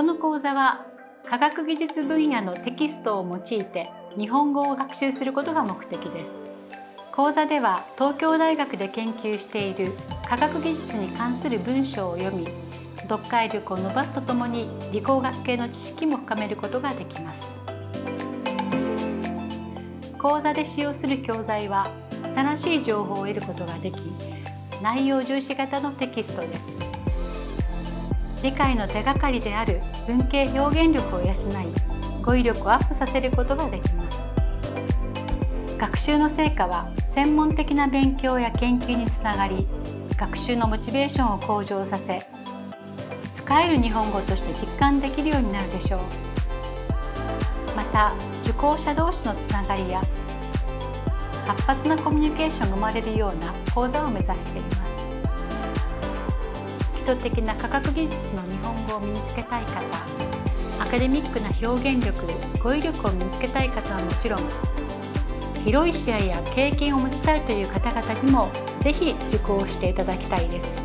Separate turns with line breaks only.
この講座は科学技術分野のテキストを用いて日本語を学習することが目的です。講座では東京大学で研究している科学技術に関する文章を読み読解力を伸ばすとともに理工学系の知識も深めることができます。講座で使用する教材は新しい情報を得ることができ内容重視型のテキストです。理解の手がかりである文系表現力を養い語彙力をアップさせることができます。学習の成果は専門的な勉強や研究につながり学習のモチベーションを向上させ使える日本語として実感できるようになるでしょう。また受講者同士のつながりや活発なコミュニケーションが生まれるような講座を目指しています。基礎的な科学技術の日本語を身につけたい方アカデミックな表現力語彙力を身につけたい方はもちろん広い視野や経験を持ちたいという方々にもぜひ受講していただきたいです。